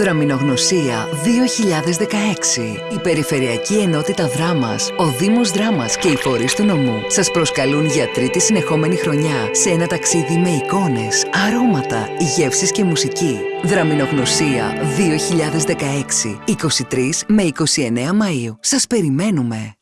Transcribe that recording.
Δραμινογνωσία 2016. Η Περιφερειακή Ενότητα Δράμας, ο Δήμος Δράμας και οι φορείς του νομού σας προσκαλούν για τρίτη συνεχόμενη χρονιά σε ένα ταξίδι με εικόνες, αρώματα, γεύσεις και μουσική. Δραμινογνωσία 2016. 23 με 29 Μαΐου. Σας περιμένουμε.